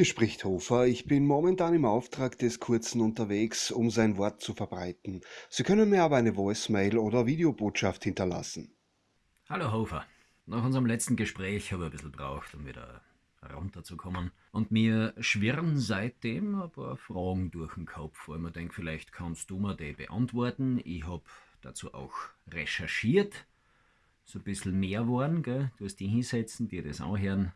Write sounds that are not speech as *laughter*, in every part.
Hier spricht Hofer. Ich bin momentan im Auftrag des Kurzen unterwegs, um sein Wort zu verbreiten. Sie können mir aber eine Voicemail oder Videobotschaft hinterlassen. Hallo Hofer. Nach unserem letzten Gespräch habe ich ein bisschen braucht, um wieder runterzukommen. Und mir schwirren seitdem ein paar Fragen durch den Kopf, weil man denkt, vielleicht kannst du mir die beantworten. Ich habe dazu auch recherchiert. So ein bisschen mehr waren, gell? Du hast die hinsetzen, dir das anhören.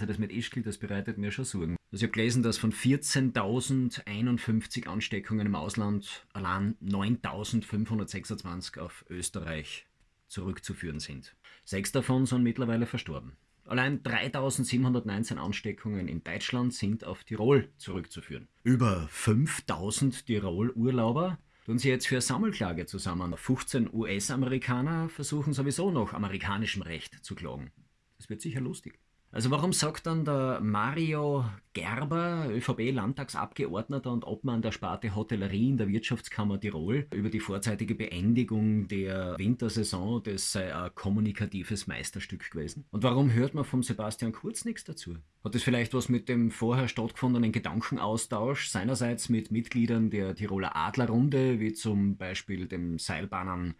Er das mit Ischgl, das bereitet mir schon Sorgen. Also ich habe gelesen, dass von 14.051 Ansteckungen im Ausland allein 9.526 auf Österreich zurückzuführen sind. Sechs davon sind mittlerweile verstorben. Allein 3719 Ansteckungen in Deutschland sind auf Tirol zurückzuführen. Über 5000 Tirol-Urlauber tun sie jetzt für Sammelklage zusammen. 15 US-Amerikaner versuchen sowieso noch amerikanischem Recht zu klagen. Das wird sicher lustig. Also warum sagt dann der Mario Gerber, ÖVP-Landtagsabgeordneter und Obmann der Sparte Hotellerie in der Wirtschaftskammer Tirol, über die vorzeitige Beendigung der Wintersaison, das sei ein kommunikatives Meisterstück gewesen? Und warum hört man vom Sebastian Kurz nichts dazu? Hat es vielleicht was mit dem vorher stattgefundenen Gedankenaustausch seinerseits mit Mitgliedern der Tiroler Adlerrunde, wie zum Beispiel dem Seilbahnern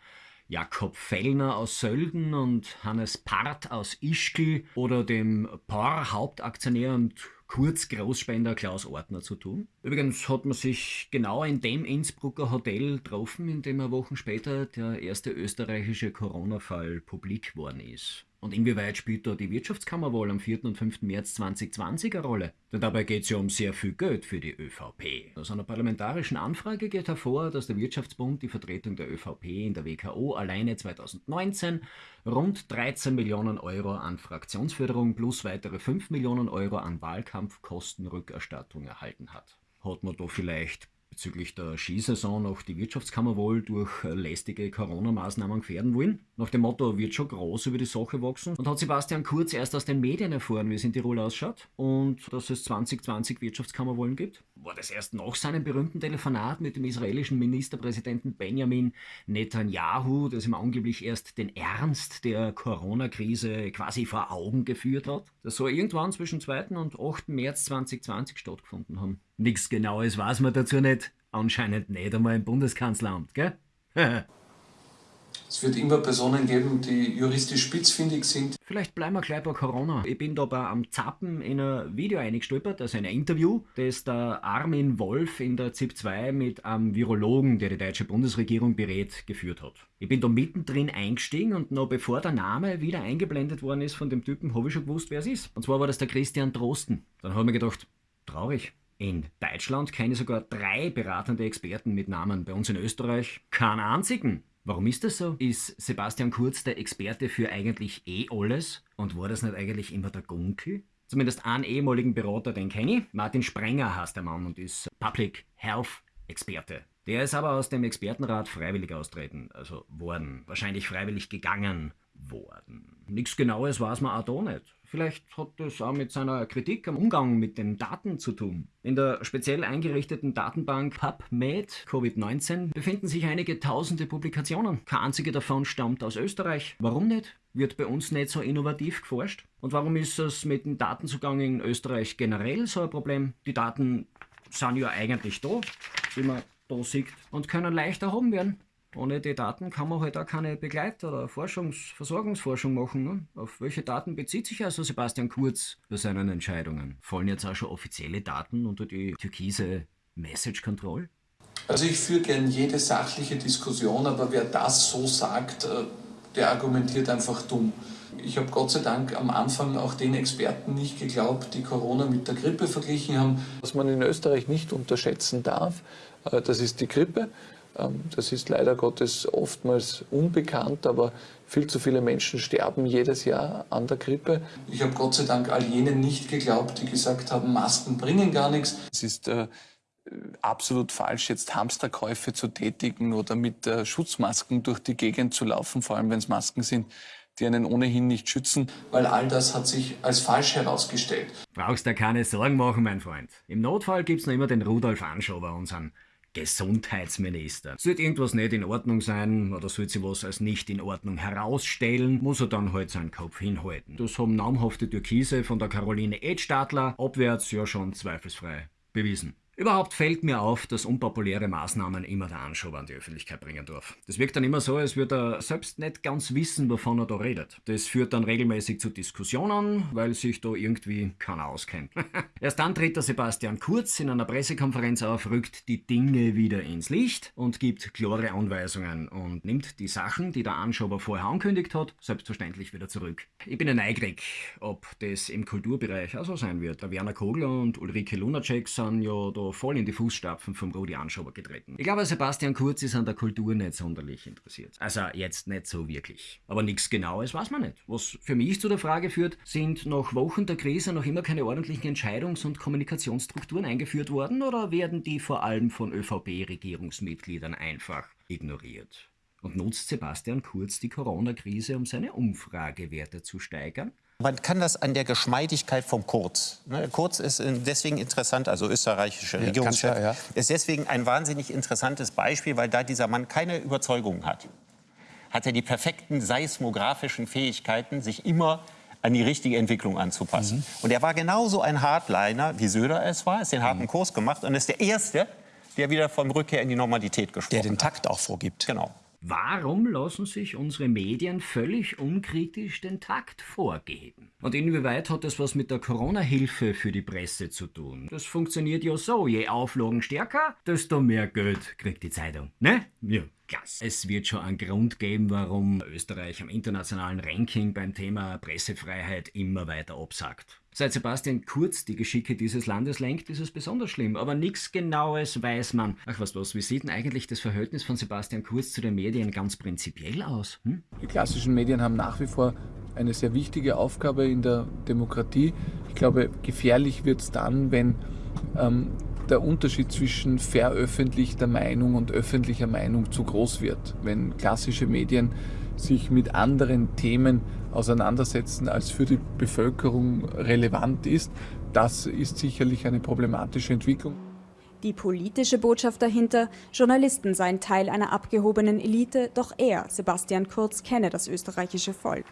Jakob Fellner aus Sölden und Hannes Part aus Ischgl oder dem POR-Hauptaktionär und Kurz-Großspender Klaus Ortner zu tun. Übrigens hat man sich genau in dem Innsbrucker Hotel getroffen, in dem er Wochen später der erste österreichische Corona-Fall publik worden ist. Und inwieweit spielt da die Wirtschaftskammerwahl am 4. und 5. März 2020 eine Rolle? Denn dabei geht es ja um sehr viel Geld für die ÖVP. Aus einer parlamentarischen Anfrage geht hervor, dass der Wirtschaftsbund die Vertretung der ÖVP in der WKO alleine 2019 rund 13 Millionen Euro an Fraktionsförderung plus weitere 5 Millionen Euro an Wahlkampfkostenrückerstattung erhalten hat. Hat man da vielleicht bezüglich der Skisaison noch die Wirtschaftskammer wohl durch lästige Corona-Maßnahmen gefährden wollen. Nach dem Motto wird schon groß über die Sache wachsen. Und hat Sebastian Kurz erst aus den Medien erfahren, wie es in Tirol ausschaut und dass es 2020 Wirtschaftskammerwahlen gibt? War das erst nach seinem berühmten Telefonat mit dem israelischen Ministerpräsidenten Benjamin Netanyahu, das ihm angeblich erst den Ernst der Corona-Krise quasi vor Augen geführt hat? Das soll irgendwann zwischen 2. und 8. März 2020 stattgefunden haben. Nichts Genaues weiß man dazu nicht. Anscheinend nicht einmal im Bundeskanzleramt, gell? *laughs* Es wird immer Personen geben, die juristisch spitzfindig sind. Vielleicht bleiben wir gleich bei Corona. Ich bin da bei am Zappen in ein Video eingestolpert, also ein Interview, das der Armin Wolf in der ZIP 2 mit einem Virologen, der die deutsche Bundesregierung berät, geführt hat. Ich bin da mittendrin eingestiegen und noch bevor der Name wieder eingeblendet worden ist von dem Typen, habe ich schon gewusst, wer es ist. Und zwar war das der Christian Drosten. Dann habe ich mir gedacht, traurig. In Deutschland kenne ich sogar drei beratende Experten mit Namen. Bei uns in Österreich keinen einzigen. Warum ist das so? Ist Sebastian Kurz der Experte für eigentlich eh alles? Und war das nicht eigentlich immer der Gunkel? Zumindest einen ehemaligen Berater, den kenne ich. Martin Sprenger heißt der Mann und ist Public Health Experte. Der ist aber aus dem Expertenrat freiwillig austreten, also worden. Wahrscheinlich freiwillig gegangen worden. Nichts Genaues weiß man auch da nicht. Vielleicht hat das auch mit seiner Kritik am Umgang mit den Daten zu tun. In der speziell eingerichteten Datenbank PubMed Covid-19 befinden sich einige tausende Publikationen. Keine einzige davon stammt aus Österreich. Warum nicht? Wird bei uns nicht so innovativ geforscht? Und warum ist es mit dem Datenzugang in Österreich generell so ein Problem? Die Daten sind ja eigentlich da, wie man da sieht, und können leicht erhoben werden. Ohne die Daten kann man halt auch keine Begleit- oder Forschungs-, Versorgungsforschung machen. Ne? Auf welche Daten bezieht sich also Sebastian Kurz bei seinen Entscheidungen? Fallen jetzt auch schon offizielle Daten unter die türkise Message Control? Also ich führe gern jede sachliche Diskussion, aber wer das so sagt, äh, der argumentiert einfach dumm. Ich habe Gott sei Dank am Anfang auch den Experten nicht geglaubt, die Corona mit der Grippe verglichen haben. Was man in Österreich nicht unterschätzen darf, äh, das ist die Grippe. Ähm, das ist leider Gottes oftmals unbekannt, aber viel zu viele Menschen sterben jedes Jahr an der Grippe. Ich habe Gott sei Dank all jenen nicht geglaubt, die gesagt haben, Masken bringen gar nichts. Es ist äh, absolut falsch, jetzt Hamsterkäufe zu tätigen oder mit äh, Schutzmasken durch die Gegend zu laufen, vor allem wenn es Masken sind, die einen ohnehin nicht schützen. Weil all das hat sich als falsch herausgestellt. Brauchst dir keine Sorgen machen, mein Freund. Im Notfall gibt's noch immer den Rudolf Anschober, unseren Gesundheitsminister. Sollte irgendwas nicht in Ordnung sein oder sollte sie was als nicht in Ordnung herausstellen, muss er dann halt seinen Kopf hinhalten. Das haben namhafte Türkise von der Caroline Edstadler abwärts ja schon zweifelsfrei bewiesen. Überhaupt fällt mir auf, dass unpopuläre Maßnahmen immer der Anschober an die Öffentlichkeit bringen darf. Das wirkt dann immer so, als würde er selbst nicht ganz wissen, wovon er da redet. Das führt dann regelmäßig zu Diskussionen, weil sich da irgendwie keiner auskennt. *laughs* Erst dann tritt der Sebastian Kurz in einer Pressekonferenz auf, rückt die Dinge wieder ins Licht und gibt klare Anweisungen und nimmt die Sachen, die der Anschober vorher angekündigt hat, selbstverständlich wieder zurück. Ich bin ja neugierig, ob das im Kulturbereich auch so sein wird. Werner Kogler und Ulrike Lunacek sind ja da voll in die Fußstapfen vom Rudi Anschober getreten. Ich glaube, Sebastian Kurz ist an der Kultur nicht sonderlich interessiert. Also jetzt nicht so wirklich. Aber nichts Genaues weiß man nicht. Was für mich zu der Frage führt, sind nach Wochen der Krise noch immer keine ordentlichen Entscheidungs- und Kommunikationsstrukturen eingeführt worden oder werden die vor allem von ÖVP-Regierungsmitgliedern einfach ignoriert? Und nutzt Sebastian Kurz die Corona-Krise, um seine Umfragewerte zu steigern? Man kann das an der Geschmeidigkeit vom Kurz. Ne, Kurz ist deswegen interessant, also österreichischer ja, Regierungschef, ja. ist deswegen ein wahnsinnig interessantes Beispiel, weil da dieser Mann keine Überzeugung hat. Hat er die perfekten seismografischen Fähigkeiten, sich immer an die richtige Entwicklung anzupassen. Mhm. Und er war genauso ein Hardliner, wie Söder es war, ist den harten mhm. Kurs gemacht und ist der Erste, der wieder vom Rückkehr in die Normalität gesprochen hat. Der den Takt auch vorgibt. Genau. Warum lassen sich unsere Medien völlig unkritisch den Takt vorgeben? Und inwieweit hat das was mit der Corona-Hilfe für die Presse zu tun? Das funktioniert ja so, je Auflagen stärker, desto mehr Geld kriegt die Zeitung, ne? Ja. Es wird schon einen Grund geben, warum Österreich am internationalen Ranking beim Thema Pressefreiheit immer weiter absagt. Seit Sebastian Kurz die Geschicke dieses Landes lenkt, ist es besonders schlimm, aber nichts Genaues weiß man. Ach was was, wie sieht denn eigentlich das Verhältnis von Sebastian Kurz zu den Medien ganz prinzipiell aus? Hm? Die klassischen Medien haben nach wie vor eine sehr wichtige Aufgabe in der Demokratie. Ich glaube, gefährlich wird es dann, wenn ähm, der Unterschied zwischen veröffentlichter Meinung und öffentlicher Meinung zu groß wird. Wenn klassische Medien sich mit anderen Themen auseinandersetzen, als für die Bevölkerung relevant ist. Das ist sicherlich eine problematische Entwicklung. Die politische Botschaft dahinter, Journalisten seien Teil einer abgehobenen Elite, doch er, Sebastian Kurz, kenne das österreichische Volk.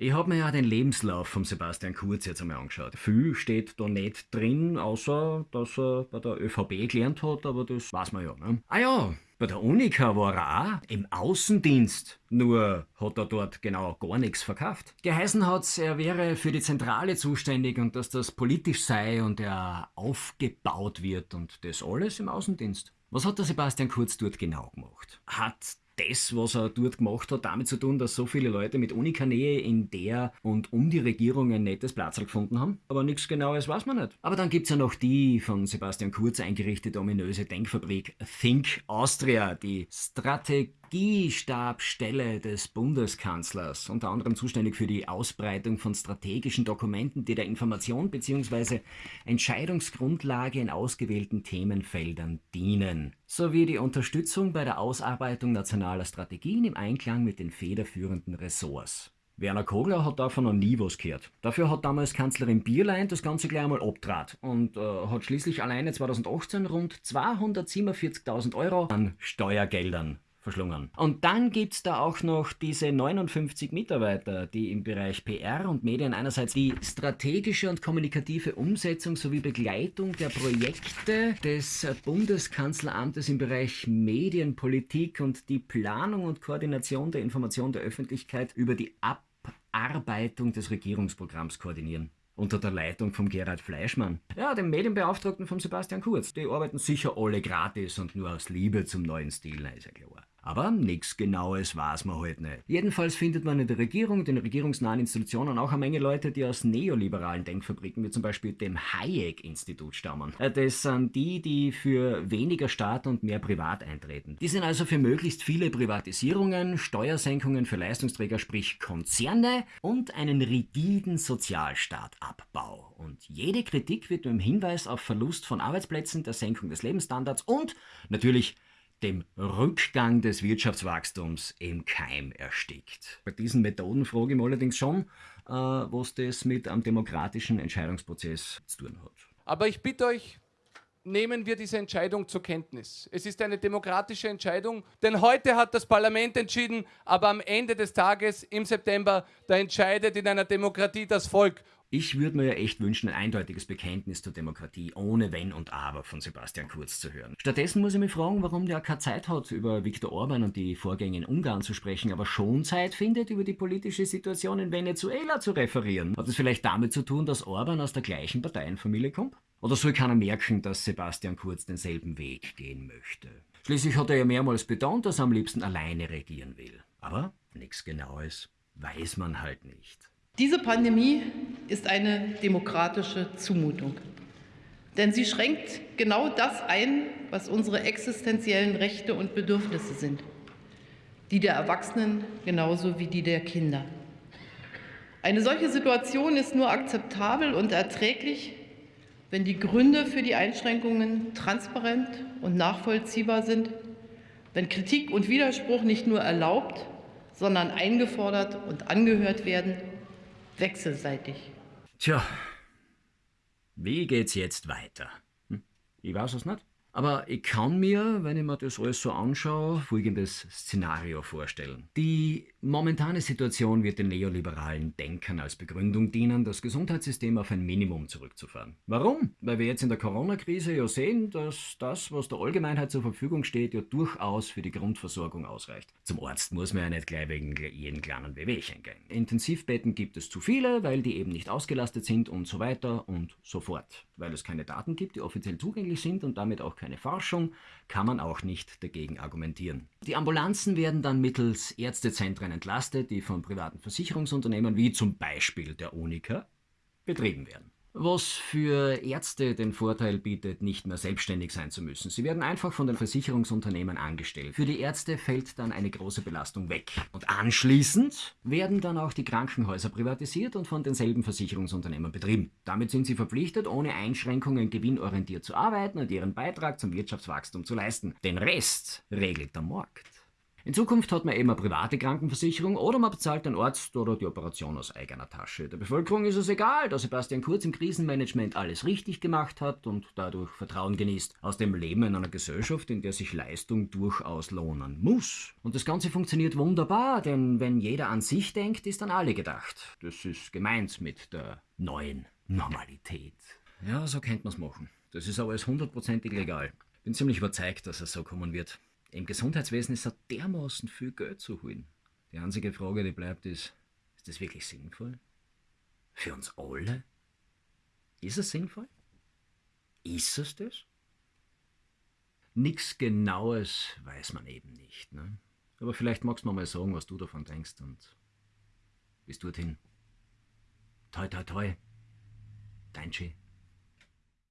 Ich habe mir ja den Lebenslauf von Sebastian Kurz jetzt einmal angeschaut. Viel steht da nicht drin, außer dass er bei der ÖVP gelernt hat, aber das weiß man ja. Ne? Ah ja, bei der Unica war er auch im Außendienst, nur hat er dort genau gar nichts verkauft. Geheißen hat's, er wäre für die Zentrale zuständig und dass das politisch sei und er aufgebaut wird und das alles im Außendienst. Was hat der Sebastian Kurz dort genau gemacht? Hat das, was er dort gemacht hat, damit zu tun, dass so viele Leute mit Unikanähe in der und um die Regierung ein nettes Platz gefunden haben. Aber nichts Genaues weiß man nicht. Aber dann gibt es ja noch die von Sebastian Kurz eingerichtete ominöse Denkfabrik Think Austria, die Strategiestabstelle des Bundeskanzlers, unter anderem zuständig für die Ausbreitung von strategischen Dokumenten, die der Information bzw. Entscheidungsgrundlage in ausgewählten Themenfeldern dienen sowie die Unterstützung bei der Ausarbeitung nationaler Strategien im Einklang mit den federführenden Ressorts. Werner Kogler hat davon noch nie was gehört. Dafür hat damals Kanzlerin Bierlein das Ganze gleich einmal abtrat und äh, hat schließlich alleine 2018 rund 247.000 Euro an Steuergeldern verschlungen. Und dann gibt es da auch noch diese 59 Mitarbeiter, die im Bereich PR und Medien einerseits die strategische und kommunikative Umsetzung sowie Begleitung der Projekte des Bundeskanzleramtes im Bereich Medienpolitik und die Planung und Koordination der Information der Öffentlichkeit über die Abarbeitung des Regierungsprogramms koordinieren unter der Leitung von Gerhard Fleischmann. Ja, dem Medienbeauftragten von Sebastian Kurz. Die arbeiten sicher alle gratis und nur aus Liebe zum neuen Stil, ist ja klar. Aber nichts Genaues weiß man halt nicht. Jedenfalls findet man in der Regierung, den regierungsnahen Institutionen auch eine Menge Leute, die aus neoliberalen Denkfabriken, wie zum Beispiel dem Hayek-Institut stammen. Äh, das sind die, die für weniger Staat und mehr Privat eintreten. Die sind also für möglichst viele Privatisierungen, Steuersenkungen für Leistungsträger, sprich Konzerne und einen rigiden Sozialstaatabbau. Und jede Kritik wird mit dem Hinweis auf Verlust von Arbeitsplätzen, der Senkung des Lebensstandards und natürlich dem Rückgang des Wirtschaftswachstums im Keim erstickt. Bei diesen Methoden frage ich mich allerdings schon, äh, was das mit einem demokratischen Entscheidungsprozess zu tun hat. Aber ich bitte euch, nehmen wir diese Entscheidung zur Kenntnis. Es ist eine demokratische Entscheidung, denn heute hat das Parlament entschieden, aber am Ende des Tages im September, da entscheidet in einer Demokratie das Volk. Ich würde mir ja echt wünschen, ein eindeutiges Bekenntnis zur Demokratie ohne Wenn und Aber von Sebastian Kurz zu hören. Stattdessen muss ich mich fragen, warum der keine Zeit hat, über Viktor Orban und die Vorgänge in Ungarn zu sprechen, aber schon Zeit findet, über die politische Situation in Venezuela zu referieren. Hat es vielleicht damit zu tun, dass Orban aus der gleichen Parteienfamilie kommt? Oder soll keiner merken, dass Sebastian Kurz denselben Weg gehen möchte? Schließlich hat er ja mehrmals betont, dass er am liebsten alleine regieren will. Aber nichts Genaues weiß man halt nicht. Diese Pandemie ist eine demokratische Zumutung. Denn sie schränkt genau das ein, was unsere existenziellen Rechte und Bedürfnisse sind. Die der Erwachsenen genauso wie die der Kinder. Eine solche Situation ist nur akzeptabel und erträglich, wenn die Gründe für die Einschränkungen transparent und nachvollziehbar sind, wenn Kritik und Widerspruch nicht nur erlaubt, sondern eingefordert und angehört werden wechselseitig. Tja, wie geht's jetzt weiter? Hm? Ich weiß es nicht. Aber ich kann mir, wenn ich mir das alles so anschaue, folgendes Szenario vorstellen. Die momentane Situation wird den neoliberalen Denkern als Begründung dienen, das Gesundheitssystem auf ein Minimum zurückzufahren. Warum? Weil wir jetzt in der Corona-Krise ja sehen, dass das, was der Allgemeinheit zur Verfügung steht, ja durchaus für die Grundversorgung ausreicht. Zum Arzt muss man ja nicht gleich wegen jeden kleinen Wehwehchen gehen. Intensivbetten gibt es zu viele, weil die eben nicht ausgelastet sind und so weiter und so fort. Weil es keine Daten gibt, die offiziell zugänglich sind und damit auch keine keine Forschung, kann man auch nicht dagegen argumentieren. Die Ambulanzen werden dann mittels Ärztezentren entlastet, die von privaten Versicherungsunternehmen wie zum Beispiel der Unica betrieben werden. Was für Ärzte den Vorteil bietet, nicht mehr selbstständig sein zu müssen. Sie werden einfach von den Versicherungsunternehmen angestellt. Für die Ärzte fällt dann eine große Belastung weg. Und anschließend werden dann auch die Krankenhäuser privatisiert und von denselben Versicherungsunternehmen betrieben. Damit sind sie verpflichtet, ohne Einschränkungen gewinnorientiert zu arbeiten und ihren Beitrag zum Wirtschaftswachstum zu leisten. Den Rest regelt der Markt. In Zukunft hat man eben eine private Krankenversicherung oder man bezahlt den Arzt oder die Operation aus eigener Tasche. Der Bevölkerung ist es egal, dass Sebastian Kurz im Krisenmanagement alles richtig gemacht hat und dadurch Vertrauen genießt. Aus dem Leben in einer Gesellschaft, in der sich Leistung durchaus lohnen muss. Und das Ganze funktioniert wunderbar, denn wenn jeder an sich denkt, ist an alle gedacht. Das ist gemeint mit der neuen Normalität. Ja, so könnte man es machen. Das ist aber alles hundertprozentig legal. Bin ziemlich überzeugt, dass es so kommen wird. Im Gesundheitswesen ist so dermaßen viel Geld zu holen. Die einzige Frage, die bleibt, ist, ist das wirklich sinnvoll? Für uns alle? Ist es sinnvoll? Ist es das? Nichts Genaues weiß man eben nicht. Ne? Aber vielleicht magst du mir mal sagen, was du davon denkst und bis dorthin. Toi, toi, toi. Dein Chi.